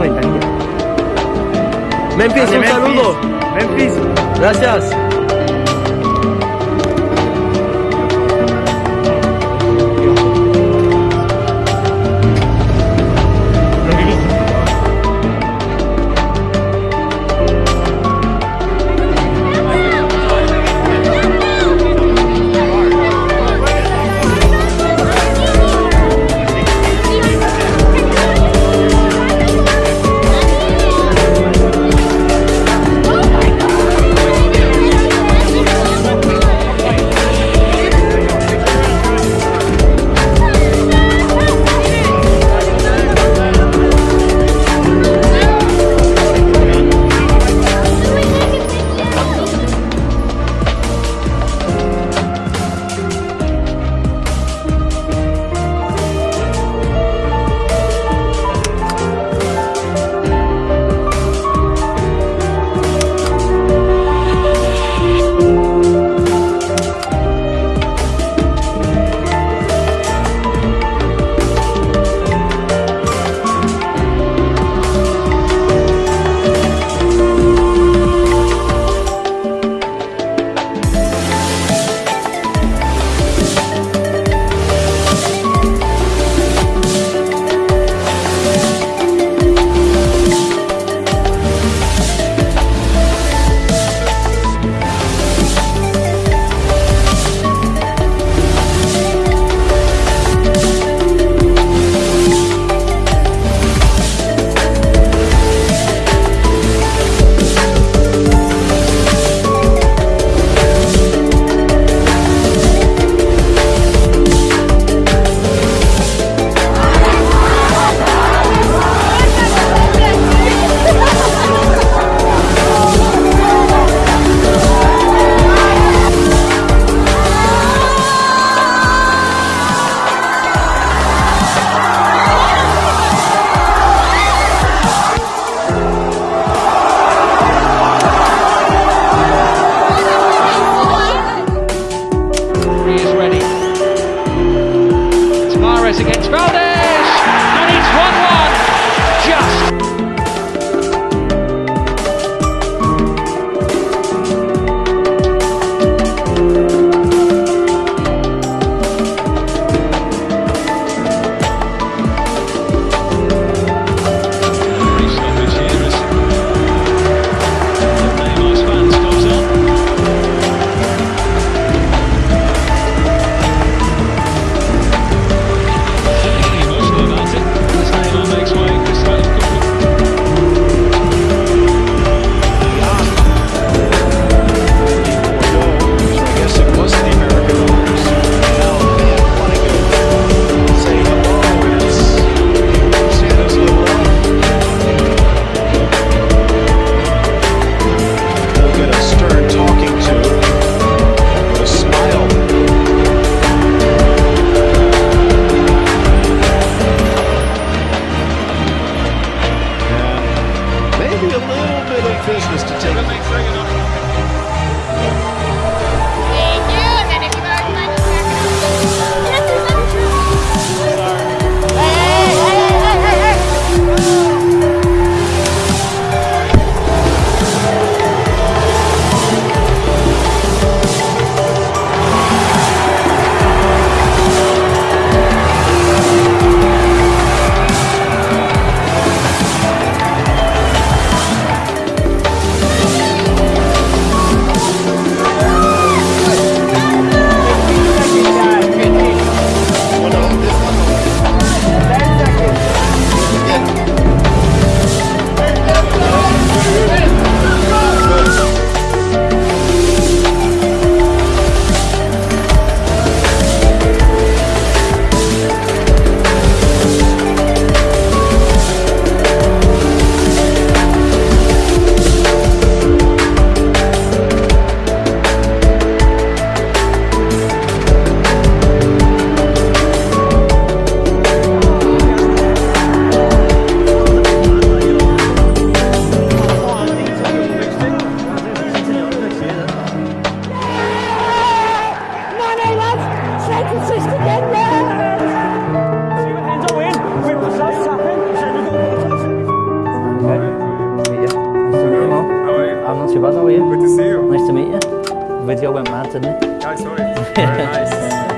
Ventanilla. Memphis, un saludo. Memphis, gracias. against Valdez, and it's 1 video went mad, didn't it? I saw it. Very nice.